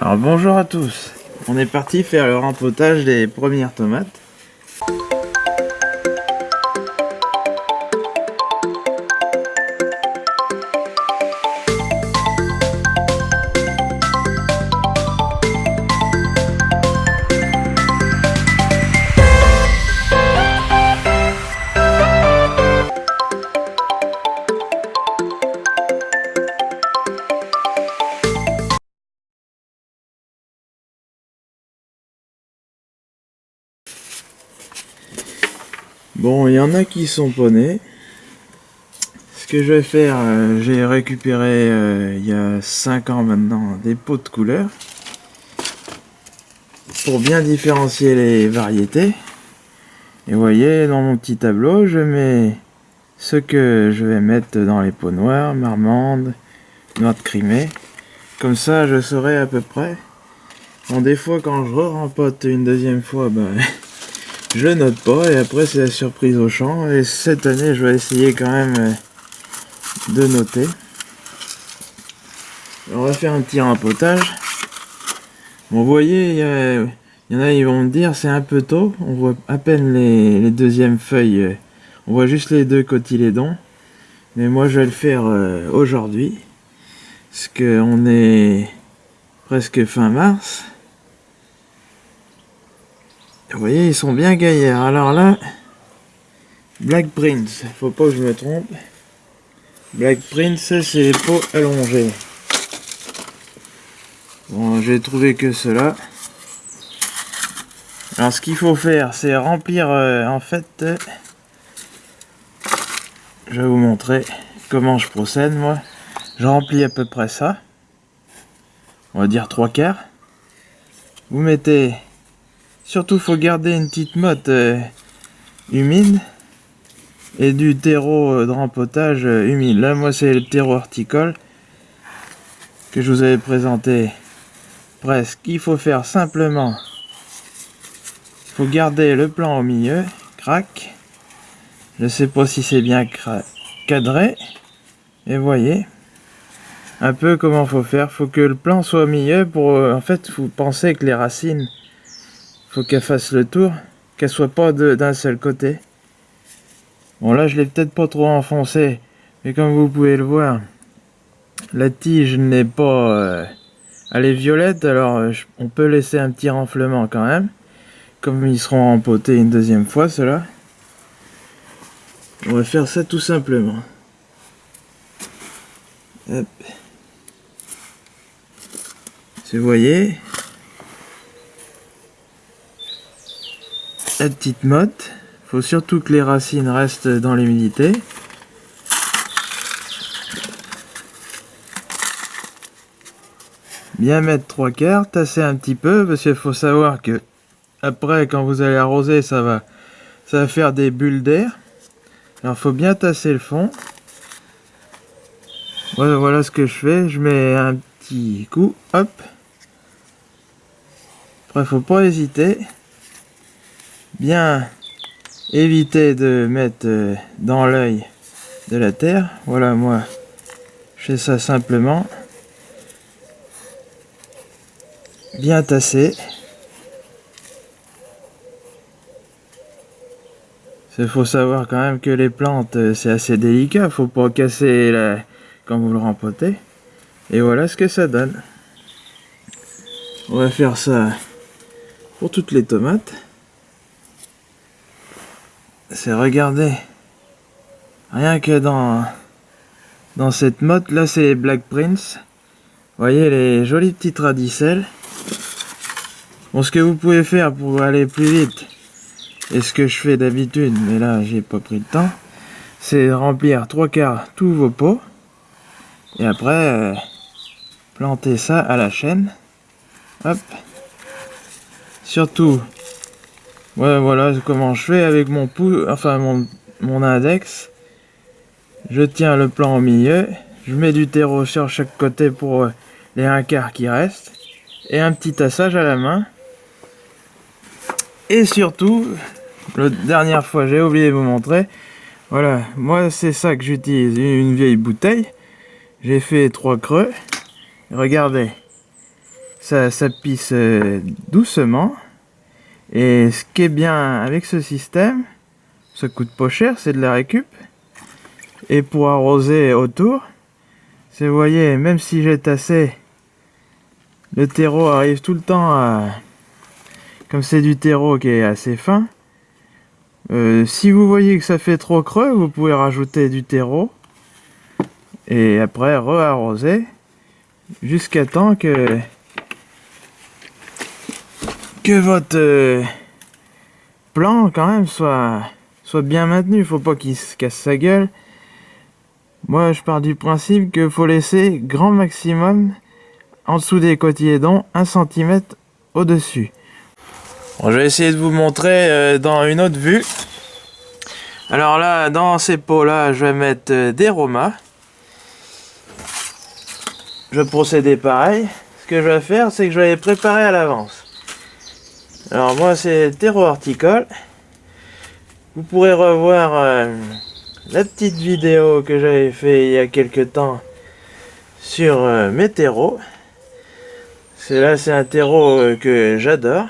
Alors bonjour à tous, on est parti faire le rempotage des premières tomates. Bon, il y en a qui sont ponés. Ce que je vais faire, euh, j'ai récupéré euh, il y a 5 ans maintenant des pots de couleurs pour bien différencier les variétés. Et voyez, dans mon petit tableau, je mets ce que je vais mettre dans les pots noirs, marmande, noix de crimée. Comme ça, je saurai à peu près. Bon, des fois, quand je re-rempote une deuxième fois, ben, je note pas et après c'est la surprise au champ. Et cette année je vais essayer quand même euh, de noter. On va faire un petit rempotage. Bon vous voyez il y, en a ils vont me dire c'est un peu tôt. On voit à peine les, deuxièmes feuilles on voit juste les deux cotylédons. Mais moi je vais le faire euh, aujourd'hui. Parce que on est presque fin mars vous voyez, ils sont bien gaillards. Alors là, Black Prince, faut pas que je me trompe. Black Prince, c'est les peaux allongées. Bon, j'ai trouvé que cela. Alors ce qu'il faut faire, c'est remplir, euh, en fait, euh, je vais vous montrer comment je procède, moi. Je remplis à peu près ça. On va dire trois quarts. Vous mettez Surtout, faut garder une petite motte euh, humide et du terreau euh, de rempotage euh, humide. Là, moi, c'est le terreau horticole que je vous avais présenté presque. Il faut faire simplement, faut garder le plan au milieu, crac. Je sais pas si c'est bien cadré. Et voyez, un peu comment faut faire. Faut que le plan soit au milieu pour, en fait, vous pensez que les racines faut qu'elle fasse le tour, qu'elle soit pas d'un seul côté. Bon là je l'ai peut-être pas trop enfoncé, mais comme vous pouvez le voir, la tige n'est pas... Euh, elle est violette, alors euh, on peut laisser un petit renflement quand même. Comme ils seront empotés une deuxième fois, cela. On va faire ça tout simplement. Hop. Vous voyez, la petite motte. faut surtout que les racines restent dans l'humidité. Bien mettre trois quarts, tasser un petit peu, parce qu'il faut savoir que après, quand vous allez arroser, ça va, ça va faire des bulles d'air. Alors, faut bien tasser le fond. Voilà, voilà ce que je fais. Je mets un petit coup, hop. Après, faut pas hésiter bien éviter de mettre euh, dans l'œil de la terre. Voilà, moi, je fais ça simplement. Bien tassé. Il faut savoir quand même que les plantes, euh, c'est assez délicat. faut pas casser la... quand vous le rempotez. Et voilà ce que ça donne. On va faire ça pour toutes les tomates c'est regarder. Rien que dans dans cette mode là c'est Black Prince. Voyez les jolies petites radicelles. Bon ce que vous pouvez faire pour aller plus vite et ce que je fais d'habitude mais là j'ai pas pris le temps c'est remplir trois quarts tous vos pots et après euh, planter ça à la chaîne. Hop. Surtout Ouais, voilà comment je fais avec mon pouce, enfin mon, mon index. Je tiens le plan au milieu, je mets du terreau sur chaque côté pour euh, les un quart qui restent, et un petit tassage à la main. Et surtout, la dernière fois j'ai oublié de vous montrer, voilà, moi c'est ça que j'utilise, une vieille bouteille. J'ai fait trois creux. Regardez, ça, ça pisse euh, doucement. Et ce qui est bien avec ce système, ça coûte pas cher, c'est de la récup. Et pour arroser autour, c'est, vous voyez, même si j'ai tassé, le terreau arrive tout le temps à... Comme c'est du terreau qui est assez fin, euh, si vous voyez que ça fait trop creux, vous pouvez rajouter du terreau. Et après, re-arroser. Jusqu'à temps que... Que votre euh, plan, quand même, soit, soit bien maintenu. Faut pas qu'il se casse sa gueule. Moi, je pars du principe qu'il faut laisser grand maximum en dessous des cotylédons, 1 cm au-dessus. Je vais essayer de vous montrer euh, dans une autre vue. Alors là, dans ces pots-là, je vais mettre euh, des romas. Je vais procéder pareil. Ce que je vais faire, c'est que je vais les préparer à l'avance. Alors moi, c'est terreau horticole. Vous pourrez revoir... Euh, la petite vidéo que j'avais fait il y a quelques temps sur euh, mes terreaux. Là, c'est un terreau euh, que j'adore.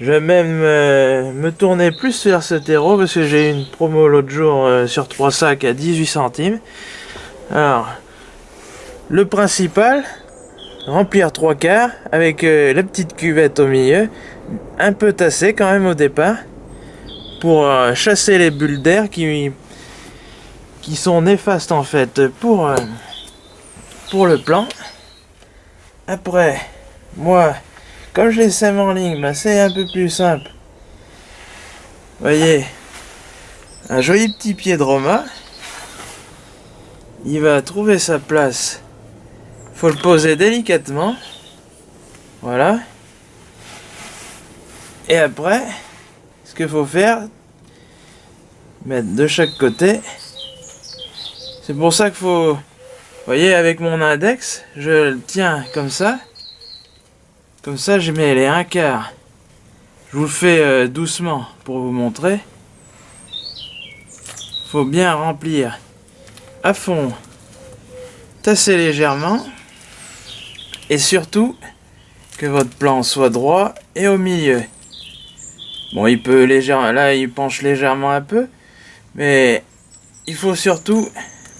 Je vais même me tourner plus vers ce terreau parce que j'ai eu une promo l'autre jour sur 3 sacs à 18 centimes. Alors, le principal, remplir 3 quarts avec la petite cuvette au milieu, un peu tassée quand même au départ pour euh, chasser les bulles d'air qui, qui sont néfastes en fait pour, euh, pour le plan. Après, moi, comme je les sème en ligne, bah, c'est un peu plus simple. Voyez, un joli petit pied de Roma. Il va trouver sa place. Faut le poser délicatement. Voilà. Et après, ce qu'il faut faire, mettre de chaque côté. C'est pour ça qu'il faut... Voyez, avec mon index, je le tiens comme ça. Comme ça, je mets les un quart. Je vous le fais euh, doucement pour vous montrer. faut bien remplir à fond. Tasser légèrement. Et surtout, que votre plan soit droit et au milieu. Bon, il peut légèrement, là, il penche légèrement un peu, mais il faut surtout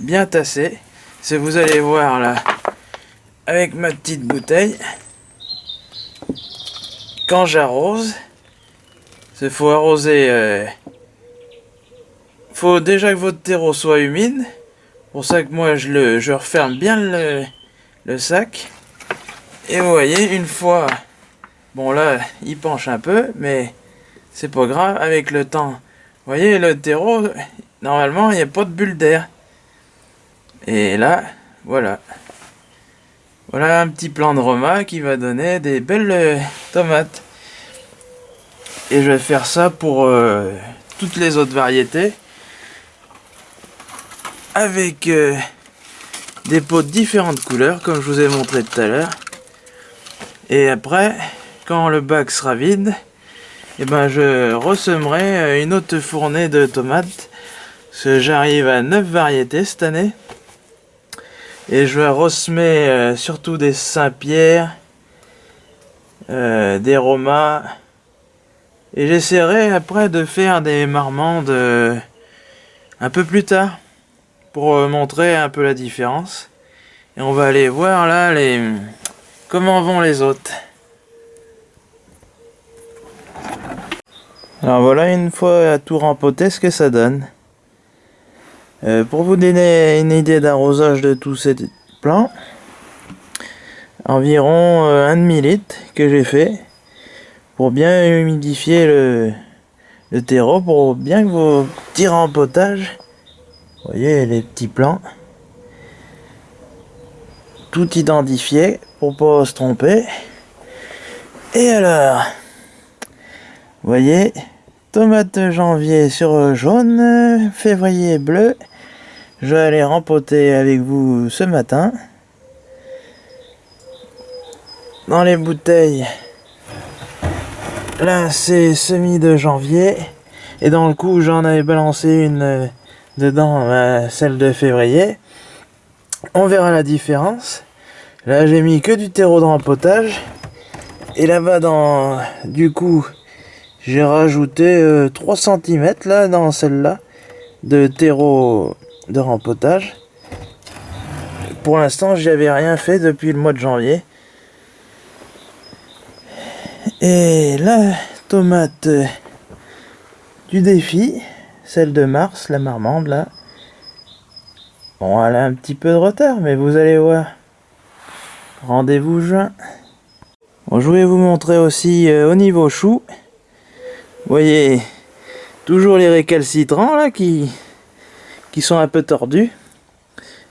bien tasser. C'est vous allez voir là, avec ma petite bouteille, quand j'arrose, il faut arroser. Euh, faut déjà que votre terreau soit humide. Pour ça que moi je le, je referme bien le, le sac. Et vous voyez, une fois, bon là, il penche un peu, mais c'est pas grave, avec le temps. Vous voyez, le terreau, normalement, il n'y a pas de bulle d'air. Et là, voilà. Voilà un petit plan de Roma qui va donner des belles euh, tomates. Et je vais faire ça pour euh, toutes les autres variétés. Avec euh, des pots de différentes couleurs, comme je vous ai montré tout à l'heure. Et après, quand le bac sera vide, eh ben je ressemerai euh, une autre fournée de tomates. Parce j'arrive à 9 variétés cette année. Et je vais ressemer euh, surtout des Saint-Pierre, euh, des Romas. Et j'essaierai après de faire des marmandes un peu plus tard. Pour montrer un peu la différence. Et on va aller voir là les comment vont les autres. Alors voilà une fois à tout rempoté ce que ça donne. Euh, pour vous donner une idée d'arrosage de tous ces plants, environ euh, un demi litre que j'ai fait pour bien humidifier le, terreau, pour bien que vos petits rempotages, vous voyez les petits plants, tout identifié pour pas se tromper. Et alors, voyez, Tomate janvier sur jaune, février bleu. Je vais aller rempoter avec vous ce matin. Dans les bouteilles, là c'est semi de janvier. Et dans le coup, j'en avais balancé une dedans, celle de février. On verra la différence. Là, j'ai mis que du terreau de rempotage. Et là-bas, dans du coup, j'ai rajouté 3 euh, cm là, dans celle-là, de terreau de rempotage. Pour l'instant, j'y avais rien fait depuis le mois de janvier. Et la tomate euh, du défi, celle de mars, la marmande là. Bon, elle a un petit peu de retard, mais vous allez voir. Rendez-vous juin. Je voulais vous montrer aussi euh, au niveau chou. Vous voyez, toujours les récalcitrants là qui, qui sont un peu tordus.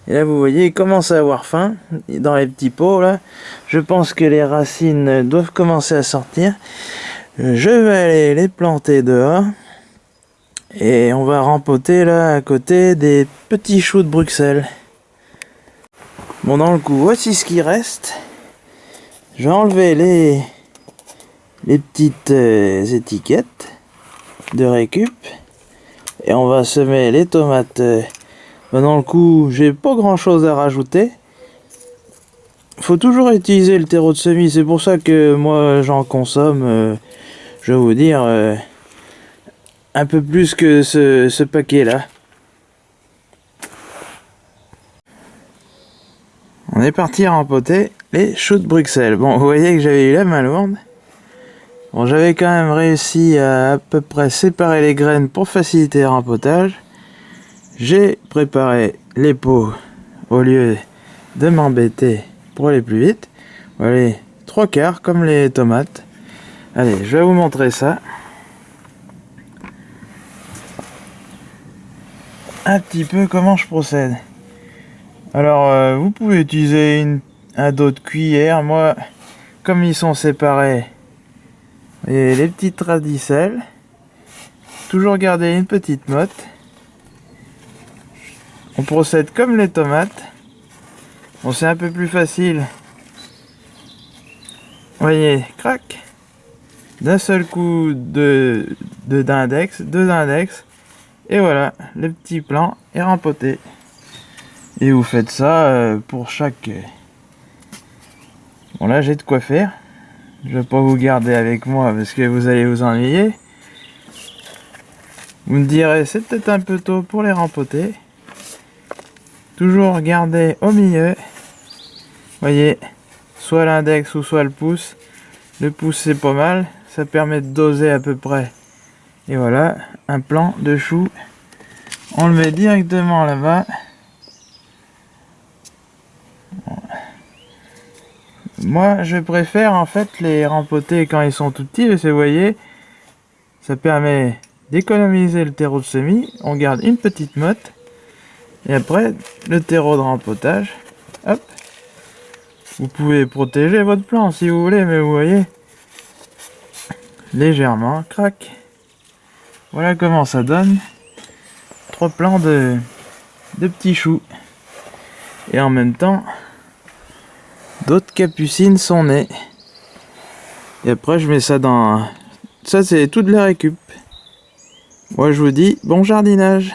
Et là, vous voyez, ils commencent à avoir faim dans les petits pots là. Je pense que les racines doivent commencer à sortir. Je vais aller les planter dehors. Et on va rempoter là à côté des petits choux de Bruxelles. Bon, dans le coup, voici ce qui reste. Je vais les, les petites euh, étiquettes de récup. Et on va semer les tomates. Euh, dans le coup, j'ai pas grand chose à rajouter. Faut toujours utiliser le terreau de semis. C'est pour ça que moi j'en consomme, euh, je vais vous dire, un peu plus que ce, ce paquet On est parti rempoter les choux de Bruxelles. Bon, vous voyez que j'avais eu la main lourde. Bon, j'avais quand même réussi à à peu près séparer les graines pour faciliter le rempotage. J'ai préparé les pots au lieu de m'embêter pour aller plus vite. Voilà, trois quarts comme les tomates. Allez, je vais vous montrer ça. Un petit peu comment je procède. Alors, euh, vous pouvez utiliser un dos de cuillère. Moi, comme ils sont séparés, et les petites radicelles, toujours garder une petite motte. On procède comme les tomates. C'est un peu plus facile. Voyez, crac. D'un seul coup de d'index, deux index. Et voilà, le petit plan est rempoté. Et vous faites ça euh, pour chaque... Euh, bon là j'ai de quoi faire. Je vais pas vous garder avec moi parce que vous allez vous ennuyer. Vous me direz c'est peut-être un peu tôt pour les rempoter. Toujours garder au milieu. Voyez, soit l'index ou soit le pouce. Le pouce c'est pas mal, ça permet de doser à peu près. Et voilà, un plan de chou. On le met directement là-bas. Moi, je préfère en fait les rempoter quand ils sont tout petits, parce vous voyez, ça permet d'économiser le terreau de semis. On garde une petite motte. Et après, le terreau de rempotage. Hop. Vous pouvez protéger votre plant si vous voulez, mais vous voyez, légèrement, crac. Voilà comment ça donne. Trois plants de, de petits choux. Et en même temps, D'autres capucines sont nées. Et après, je mets ça dans... Ça, c'est toute la récup. Moi, je vous dis bon jardinage